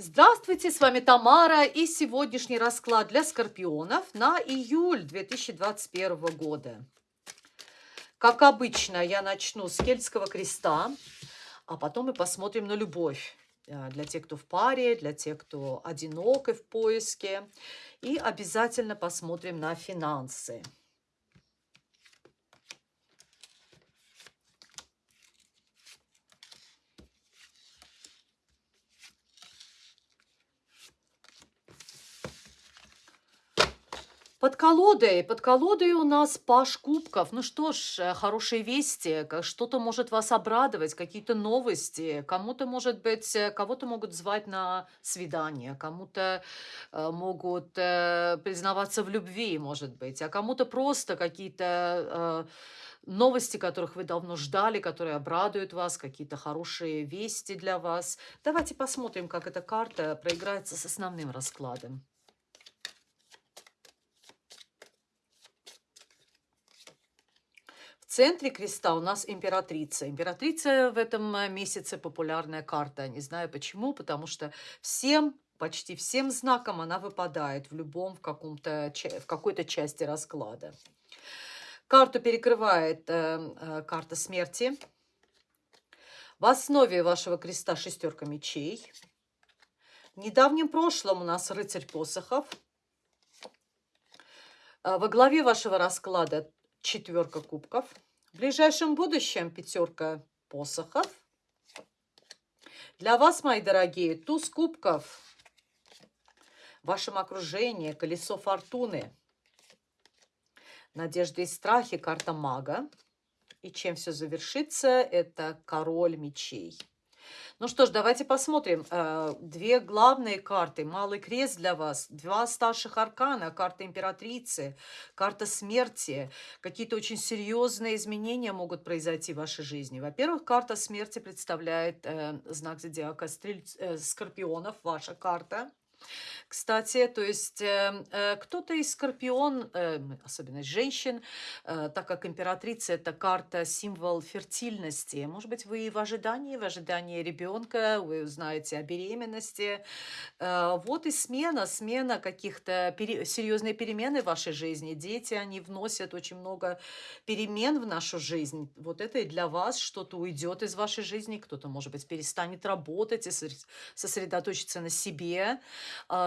Здравствуйте, с вами Тамара и сегодняшний расклад для скорпионов на июль 2021 года. Как обычно, я начну с Кельтского креста, а потом мы посмотрим на любовь э, для тех, кто в паре, для тех, кто одинок и в поиске. И обязательно посмотрим на финансы. Под колодой, под колодой у нас паш кубков. Ну что ж, э, хорошие вести, что-то может вас обрадовать, какие-то новости. Кому-то, может быть, э, кого-то могут звать на свидание, кому-то э, могут признаваться в любви, может быть, а кому-то просто какие-то новости, которых вы давно ждали, которые обрадуют вас, какие-то хорошие вести для вас. Давайте посмотрим, как эта карта проиграется с основным раскладом. Центре креста у нас императрица. Императрица в этом э, месяце популярная карта. Не знаю почему, потому что всем почти всем знакам она выпадает в любом, в, каком-то, в какой-то части расклада. Карту перекрывает э, э, карта смерти. В основе вашего креста шестерка мечей. В недавнем прошлом у нас рыцарь посохов. Э, во главе вашего расклада четверка кубков. В ближайшем будущем пятерка посохов. Для вас, мои дорогие, туз кубков. В вашем окружении колесо фортуны. Надежды и страхи, карта мага. И чем все завершится, это король мечей. Ну что ж, давайте посмотрим. Э, две главные карты. Малый крест для вас. Два старших аркана. Карта императрицы. Карта смерти. Какие-то очень серьезные изменения могут произойти в вашей жизни. Во-первых, карта смерти представляет э, знак зодиака стрель... э, скорпионов. Ваша карта. Кстати, то есть э, э, кто-то из скорпион, э, особенно женщин, э, так как императрица – это карта, символ фертильности. Может быть, вы в ожидании, в ожидании ребенка, вы узнаете о беременности. Э, вот и смена, смена каких-то серьезные перемены в вашей жизни. Дети, они вносят очень много перемен в нашу жизнь. Вот это и для вас что-то уйдет из вашей жизни, кто-то, может быть, перестанет работать и сосредоточиться на себе,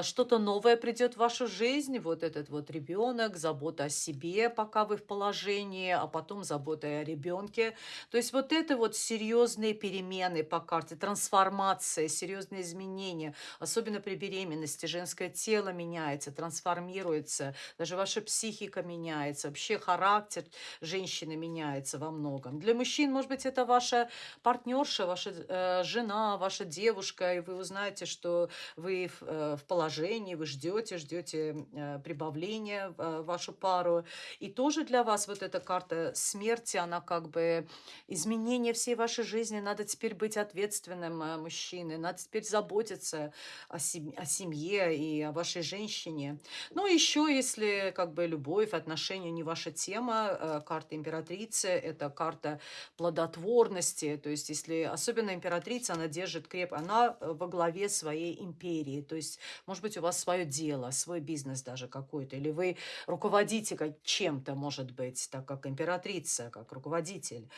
что-то новое придет в вашу жизнь, вот этот вот ребенок, забота о себе, пока вы в положении, а потом забота о ребенке. То есть вот это вот серьезные перемены по карте, трансформация, серьезные изменения, особенно при беременности. Женское тело меняется, трансформируется, даже ваша психика меняется, вообще характер женщины меняется во многом. Для мужчин, может быть, это ваша партнерша, ваша э, жена, ваша девушка, и вы узнаете, что вы э, в положении, вы ждете, ждете э, прибавления в э, вашу пару. И тоже для вас вот эта карта смерти, она как бы изменение всей вашей жизни. Надо теперь быть ответственным э, мужчиной, надо теперь заботиться о, о семье и о вашей женщине. Ну, еще если как бы любовь, отношения не ваша тема, карта императрицы, это карта плодотворности, то есть если особенно императрица, она держит креп, она во главе своей империи, то есть может быть, у вас свое дело, свой бизнес даже какой-то, или вы руководите чем-то, может быть, так как императрица, как руководитель.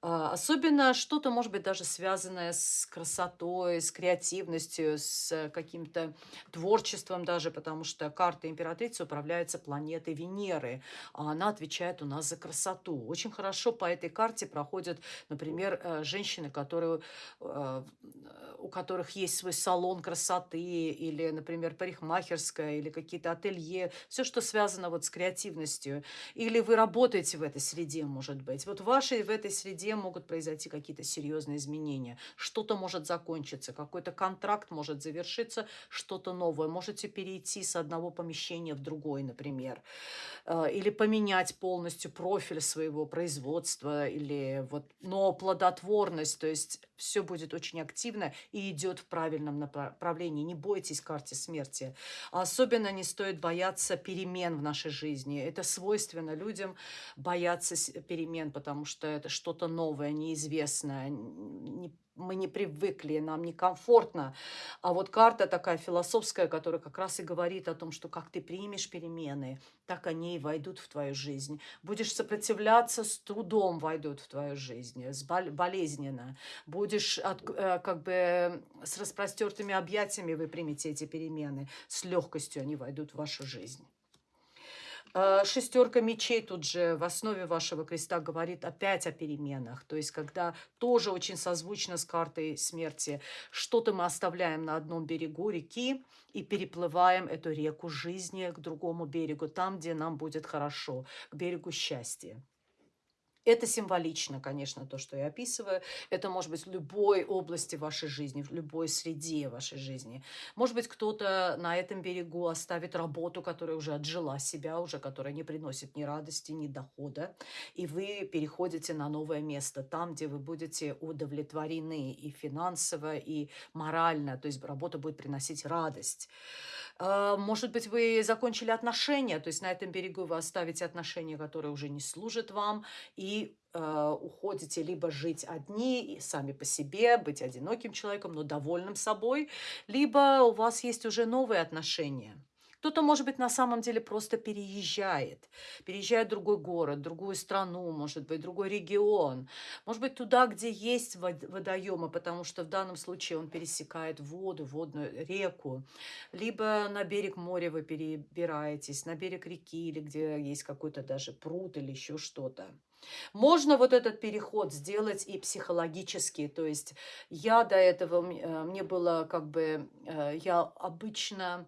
А, особенно что-то, может быть, даже связанное с красотой, с креативностью, с каким-то творчеством даже, потому что карта императрицы управляется планетой Венеры, а она отвечает у нас за красоту. Очень хорошо по этой карте проходят, например, э, женщины, которые, э, у которых есть свой салон красоты или, например, парикмахерская или какие-то ателье, все, что связано вот с креативностью. Или вы работаете в этой среде, может быть. Вот в вашей, в этой среде могут произойти какие-то серьезные изменения. Что-то может закончиться, какой-то контракт может завершиться, что-то новое. Можете перейти с одного помещения в другой, например. Э, или поменять полностью профиль своего производства. Или вот, но плодотворность, то есть все будет очень активно и идет в правильном направлении. Не бойтесь карте смерти. Особенно не стоит бояться перемен в нашей жизни. Это свойственно людям бояться перемен, потому что это что-то новое, неизвестное, мы не привыкли, нам некомфортно. А вот карта такая философская, которая как раз и говорит о том, что как ты примешь перемены, так они и войдут в твою жизнь. Будешь сопротивляться, с трудом войдут в твою жизнь, с болезненно. Будешь от, э, как бы с распростертыми объятиями вы примете эти перемены, с легкостью они войдут в вашу жизнь. Э, шестерка мечей тут же в основе вашего креста говорит опять о переменах. То есть, когда тоже очень созвучно с картой смерти, что-то мы оставляем на одном берегу реки и переплываем эту реку жизни к другому берегу, там, где нам будет хорошо, к берегу счастья. Это символично, конечно, то, что я описываю. Это может быть в любой области вашей жизни, в любой среде вашей жизни. Может быть, кто-то на этом берегу оставит работу, которая уже отжила себя, уже которая не приносит ни радости, ни дохода, и вы переходите на новое место, там, где вы будете удовлетворены и финансово, и морально, то есть работа будет приносить радость. А, может быть, вы закончили отношения, то есть на этом берегу вы оставите отношения, которые уже не служат вам, и э, уходите либо жить одни, сами по себе, быть одиноким человеком, но довольным собой, либо у вас есть уже новые отношения – кто-то, может быть, на самом деле просто переезжает. Переезжает в другой город, другую страну, может быть, другой регион. Может быть, туда, где есть водоемы, потому что в данном случае он пересекает воду, водную реку. Либо на берег моря вы перебираетесь, на берег реки, или где есть какой-то даже пруд или еще что-то. Можно вот этот переход сделать и психологически. То есть я до этого, э, мне было как бы, э, я обычно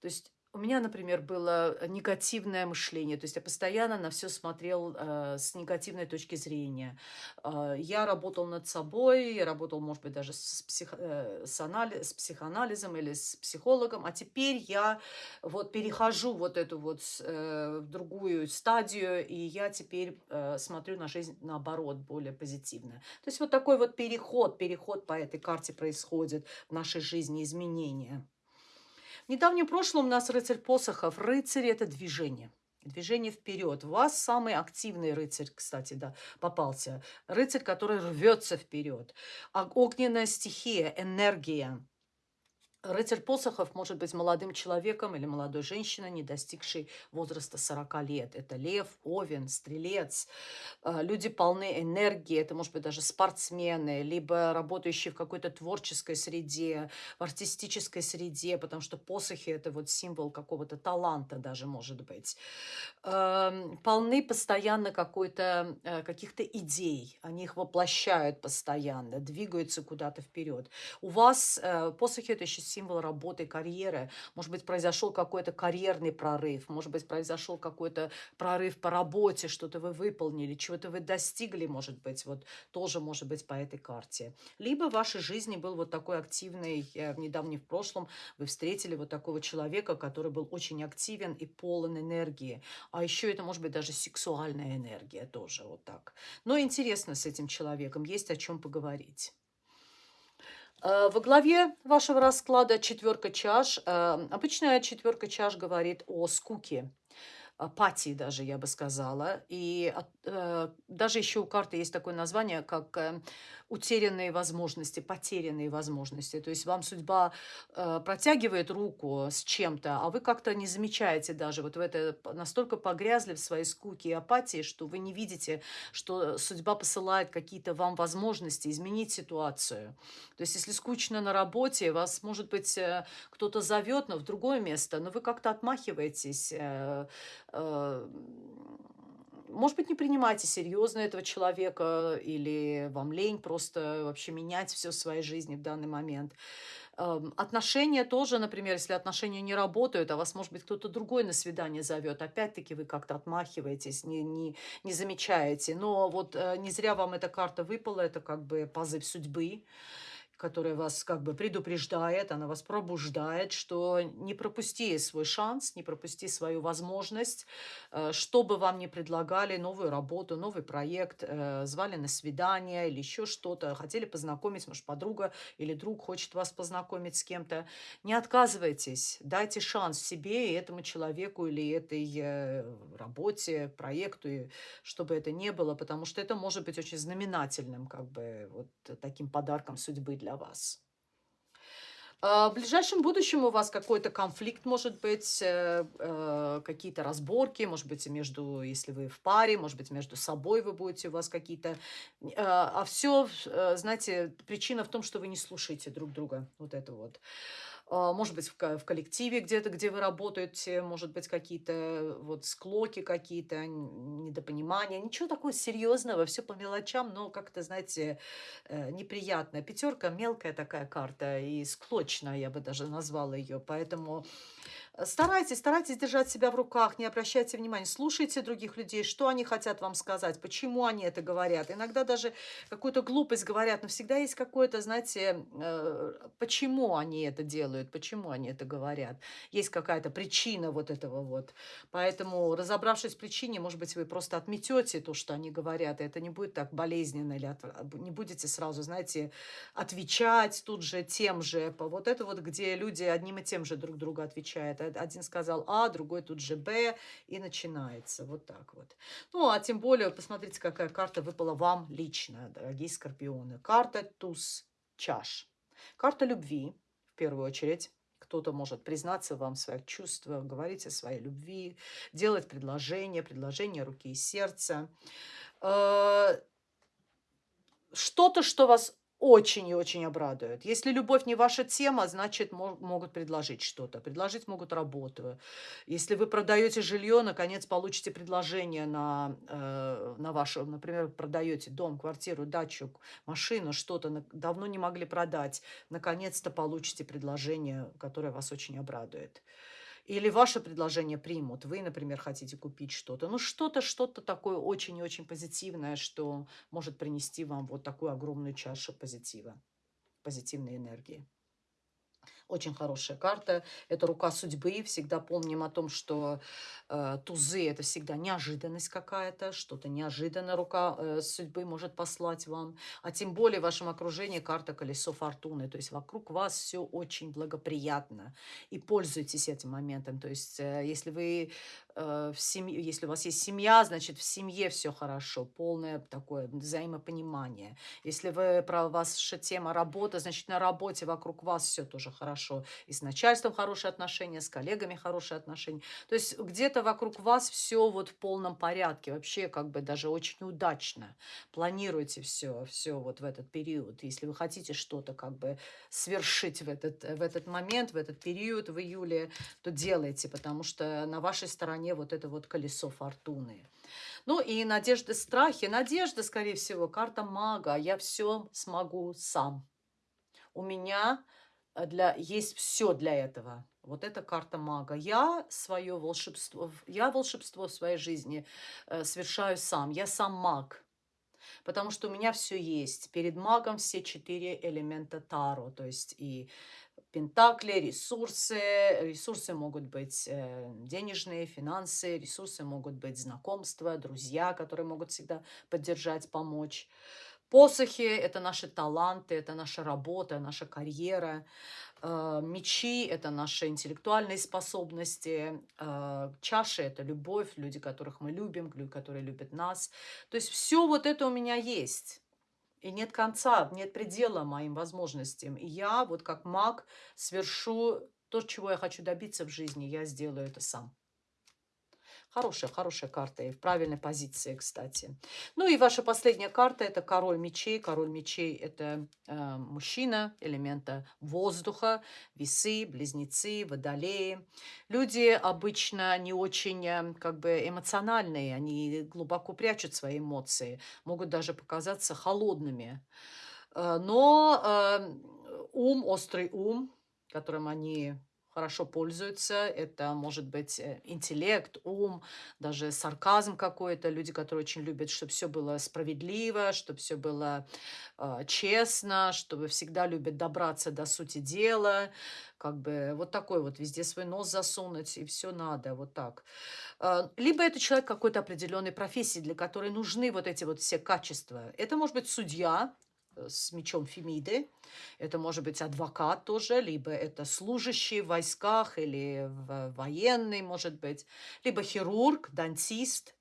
то есть у меня, например, было негативное мышление, то есть я постоянно на все смотрел э, с негативной точки зрения. Э, я работал над собой, я работал, может быть, даже с, псих, э, с, анализ, с психоанализом или с психологом, а теперь я вот перехожу вот эту вот э, в другую стадию, и я теперь э, смотрю на жизнь наоборот, более позитивно. То есть вот такой вот переход, переход по этой карте происходит в нашей жизни, изменения. Недавнем прошлом у нас рыцарь посохов. Рыцарь – это движение. Движение вперед. У вас самый активный рыцарь, кстати, да, попался. Рыцарь, который рвется вперед. Огненная стихия, энергия. Рыцарь посохов может быть молодым человеком или молодой женщиной, не достигшей возраста 40 лет. Это лев, овен, стрелец. А, люди полны энергии, это может быть даже спортсмены, либо работающие в какой-то творческой среде, в артистической среде, потому что посохи – это вот символ какого-то таланта даже может быть. Полны постоянно какой-то, э, каких-то идей, они их воплощают постоянно, двигаются куда-то вперед. У вас э, посохи – это еще символ работы, карьеры. Может быть, произошел какой-то карьерный прорыв, может быть, произошел какой-то прорыв по работе, что-то вы выполнили, чего-то вы достигли, может быть, вот тоже может быть по этой карте. Либо в вашей жизни был вот такой активный, в недавнем в прошлом вы встретили вот такого человека, который был очень активен и полон энергии. А еще это может быть даже сексуальная энергия тоже вот так. Но интересно с этим человеком, есть о чем поговорить. Э, во главе вашего расклада четверка чаш. Э, обычная четверка чаш говорит о скуке, апатии даже, я бы сказала. И э, даже еще у карты есть такое название, как утерянные возможности, потерянные возможности. То есть вам судьба э, протягивает руку с чем-то, а вы как-то не замечаете даже. Вот в это настолько погрязли в своей скуке и апатии, что вы не видите, что судьба посылает какие-то вам возможности изменить ситуацию. То есть если скучно на работе, вас, может быть, э, кто-то зовет, но в другое место, но вы как-то отмахиваетесь, э, э, может быть, не принимайте серьезно этого человека, или вам лень просто вообще менять все в своей жизни в данный момент. Эм, отношения тоже, например, если отношения не работают, а вас, может быть, кто-то другой на свидание зовет, опять-таки вы как-то отмахиваетесь, не, не, не замечаете. Но вот э, не зря вам эта карта выпала, это как бы позыв судьбы которая вас как бы предупреждает, она вас пробуждает, что не пропусти свой шанс, не пропусти свою возможность, э, что бы вам ни предлагали, новую работу, новый проект, э, звали на свидание или еще что-то, хотели познакомить, может, подруга или друг хочет вас познакомить с кем-то. Не отказывайтесь, дайте шанс себе и этому человеку или этой э, работе, проекту, чтобы это не было, потому что это может быть очень знаменательным, как бы, вот таким подарком судьбы для вас. А, в ближайшем будущем у вас какой-то конфликт может быть, э, э, какие-то разборки, может быть, между, если вы в паре, может быть, между собой вы будете, у вас какие-то... А, а все, э, знаете, причина в том, что вы не слушаете друг друга. Вот это вот. А, может быть, в, коллективе где-то, где вы работаете, может быть, какие-то вот склоки какие-то, недопонимания. Ничего такого серьезного, все по мелочам, но как-то, знаете, э, неприятная. Пятерка мелкая такая карта и склочная, я бы даже назвала ее. Поэтому Старайтесь, старайтесь держать себя в руках, не обращайте внимания, слушайте других людей, что они хотят вам сказать, почему они это говорят. Иногда даже какую-то глупость говорят, но всегда есть какое-то, знаете, э, почему они это делают, почему они это говорят. Есть какая-то причина вот этого вот. Поэтому, разобравшись в причине, может быть, вы просто отметете то, что они говорят, и это не будет так болезненно, или от, не будете сразу, знаете, отвечать тут же тем же. Вот это вот, где люди одним и тем же друг другу отвечают один сказал А, другой тут же Б, и начинается вот так вот. Ну, а тем более, посмотрите, какая карта выпала вам лично, дорогие скорпионы. Карта туз чаш. Карта любви, в первую очередь. Кто-то может признаться вам в своих чувствах, говорить о своей любви, делать предложение, предложение руки и сердца. Э, что-то, что вас очень и очень обрадует. Если любовь не ваша тема, значит, могут предложить что-то. Предложить могут работу. Если вы продаете жилье, наконец получите предложение на, э, на ваше, например, продаете дом, квартиру, дачу, машину, что-то давно не могли продать, наконец-то получите предложение, которое вас очень обрадует. Или ваше предложение примут. Вы, например, хотите купить что-то. Ну, что-то, что-то такое очень и очень позитивное, что может принести вам вот такую огромную чашу позитива, позитивной энергии. Очень хорошая карта. Это рука судьбы. Всегда помним о том, что э, тузы – это всегда неожиданность какая-то. Что-то неожиданно рука э, судьбы может послать вам. А тем более в вашем окружении карта колесо фортуны. То есть вокруг вас все очень благоприятно. И пользуйтесь этим моментом. То есть э, если вы в семье, если у вас есть семья, значит, в семье все хорошо, полное такое взаимопонимание. Если вы, про ваша тема работа, значит, на работе вокруг вас все тоже хорошо. И с начальством хорошие отношения, с коллегами хорошие отношения. То есть где-то вокруг вас все вот в полном порядке. Вообще, как бы даже очень удачно. Планируйте все, все вот в этот период. Если вы хотите что-то как бы свершить в этот, в этот момент, в этот период, в июле, то делайте, потому что на вашей стороне стороне вот это вот колесо фортуны. Ну и надежды, страхи. Надежда, скорее всего, карта мага. Я все смогу сам. У меня э, для, есть все для этого. Вот эта карта мага. Я свое волшебство, я волшебство в своей жизни э, совершаю сам. Я сам маг. Потому что у меня все есть. Перед магом все четыре элемента Таро. То есть и Пентакли, ресурсы. Ресурсы могут быть э, денежные, финансы, ресурсы могут быть знакомства, друзья, которые могут всегда поддержать, помочь. Посохи – это наши таланты, это наша работа, наша карьера. Э, мечи – это наши интеллектуальные способности. Э, чаши – это любовь, люди, которых мы любим, люди, которые любят нас. То есть все вот это у меня есть. И нет конца, нет предела моим возможностям. И я вот как маг свершу то, чего я хочу добиться в жизни, я сделаю это сам. Хорошая, хорошая карта и в правильной позиции, кстати. Ну и ваша последняя карта – это король мечей. Король мечей – это э, мужчина элемента воздуха, весы, близнецы, водолеи. Люди обычно не очень э, как бы эмоциональные, они глубоко прячут свои эмоции, могут даже показаться холодными. Э, но э, ум, острый ум, которым они хорошо пользуются. Это может быть э, интеллект, ум, даже сарказм какой-то. Люди, которые очень любят, чтобы все было справедливо, чтобы все было э, честно, чтобы всегда любят добраться до сути дела. Как бы вот такой вот везде свой нос засунуть, и все надо, вот так. Э, либо это человек какой-то определенной профессии, для которой нужны вот эти вот все качества. Это может быть судья, с мечом Фемиды. Это может быть адвокат тоже, либо это служащий в войсках или военный, может быть, либо хирург, дантист,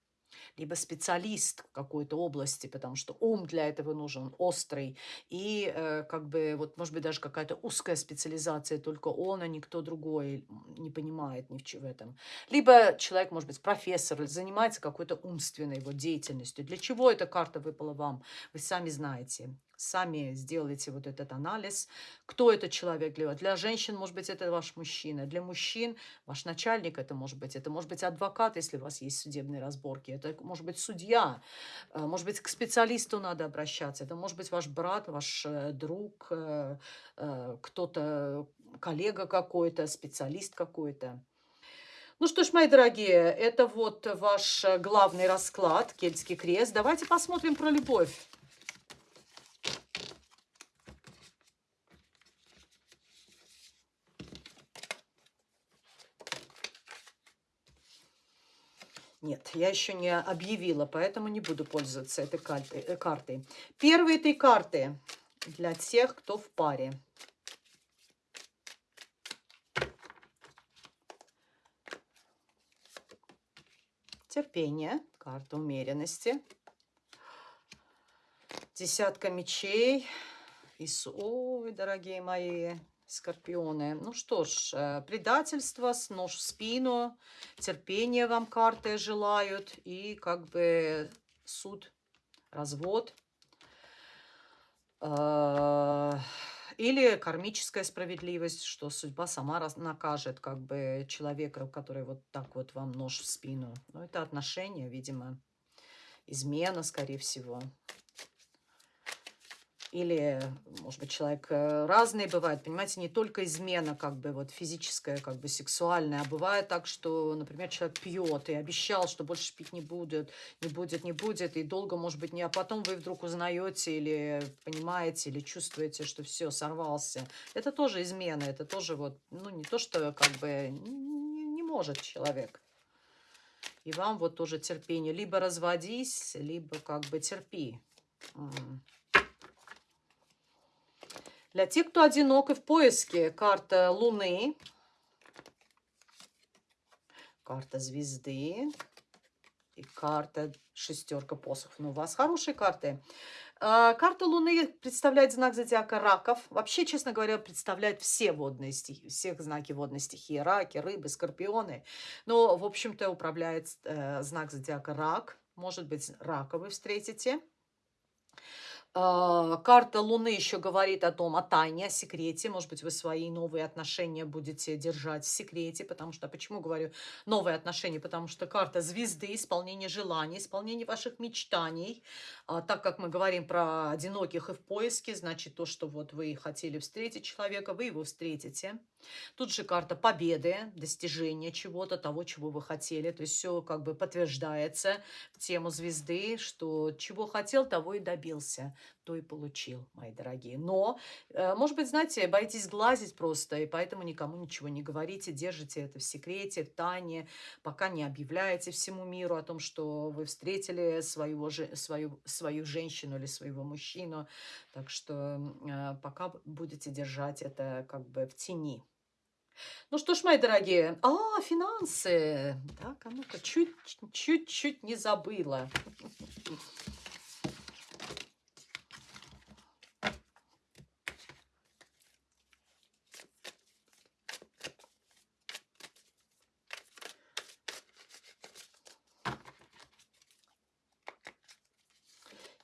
либо специалист в какой-то области, потому что ум для этого нужен, острый. И э, как бы, вот, может быть, даже какая-то узкая специализация, только он, а никто другой не понимает ни в чем этом. Либо человек, может быть, профессор, занимается какой-то умственной его деятельностью. Для чего эта карта выпала вам, вы сами знаете сами сделайте вот этот анализ, кто этот человек для вас. Для женщин, может быть, это ваш мужчина. Для мужчин ваш начальник это может быть. Это может быть адвокат, если у вас есть судебные разборки. Это может быть судья. Э, может быть, к специалисту надо обращаться. Это может быть ваш брат, ваш э, друг, э, кто-то, коллега какой-то, специалист какой-то. Ну что ж, мои дорогие, это вот ваш главный расклад, Кельтский крест. Давайте посмотрим про любовь. Нет, я еще не объявила, поэтому не буду пользоваться этой. Э, картой. Первые три карты для тех, кто в паре. Терпение, карта умеренности. Десятка мечей. И, ой, дорогие мои, Скорпионы. Ну что ж, э, предательство, нож в спину, терпение вам карты желают и как бы суд, развод. Э, или кармическая справедливость, что судьба сама накажет как бы человека, который вот так вот вам нож в спину. Но это отношения, видимо, измена, скорее всего. Или, может быть, человек э, разный бывает, понимаете, не только измена, как бы, вот физическая, как бы, сексуальная, а бывает так, что, например, человек пьет и обещал, что больше пить не будет, не будет, не будет, и долго, может быть, не, а потом вы вдруг узнаете или понимаете, или чувствуете, что все, сорвался. Это тоже измена, это тоже вот, ну, не то, что, как бы, не, не может человек. И вам вот тоже терпение. Либо разводись, либо как бы терпи. Для тех, кто одинок и в поиске, карта Луны, карта Звезды и карта Шестерка посохов. Ну, у вас хорошие карты. А, карта Луны представляет знак зодиака раков. Вообще, честно говоря, представляет все водные стихи, всех знаки водной стихии. Раки, рыбы, скорпионы. Но, в общем-то, управляет э, знак зодиака рак. Может быть, рака вы встретите. А, карта Луны еще говорит о том, о тайне, о секрете. Может быть, вы свои новые отношения будете держать в секрете, потому что, почему говорю новые отношения? Потому что карта звезды, исполнение желаний, исполнение ваших мечтаний. А, так как мы говорим про одиноких и в поиске, значит, то, что вот вы хотели встретить человека, вы его встретите. Тут же карта победы, достижения чего-то, того, чего вы хотели. То есть все как бы подтверждается в тему звезды, что чего хотел, того и добился, то и получил, мои дорогие. Но, э, может быть, знаете, боитесь глазить просто, и поэтому никому ничего не говорите, держите это в секрете, в тайне, пока не объявляете всему миру о том, что вы встретили своего, свою, свою женщину или своего мужчину. Так что э, пока будете держать это как бы в тени. Ну что ж, мои дорогие, а, финансы. Так, а ну-ка, чуть-чуть не забыла.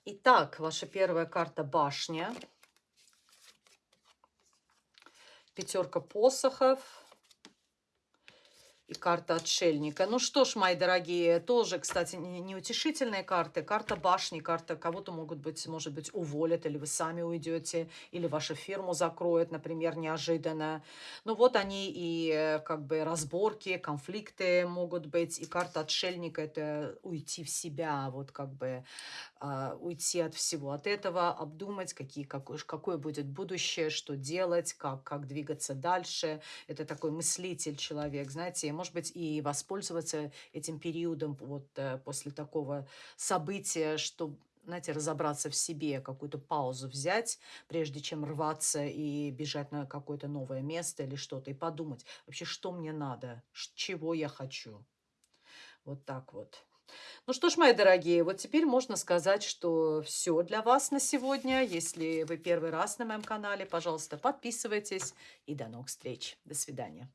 Итак, ваша первая карта башня. Пятерка посохов. Карта отшельника. Ну что ж, мои дорогие, тоже, кстати, не- неутешительные карты. Карта башни, карта кого-то могут быть, может быть, уволят, или вы сами уйдете, или вашу фирму закроют, например, неожиданно. Ну вот они и э, как бы разборки, конфликты могут быть. И карта отшельника– это уйти в себя, вот как бы а, уйти от всего от этого, обдумать, какие, какое, какое будет будущее, что делать, как, как двигаться дальше. Это такой мыслитель человек, знаете, может быть, и воспользоваться этим периодом вот э, после такого события, чтобы знаете, разобраться в себе, какую-то паузу взять, прежде чем рваться и бежать на какое-то новое место или что-то, и подумать, вообще, что мне надо, чего я хочу. Вот так вот. Ну что ж, мои дорогие, вот теперь можно сказать, что все для вас на сегодня. Если вы первый раз на моем канале, пожалуйста, подписывайтесь. И до новых встреч. До свидания.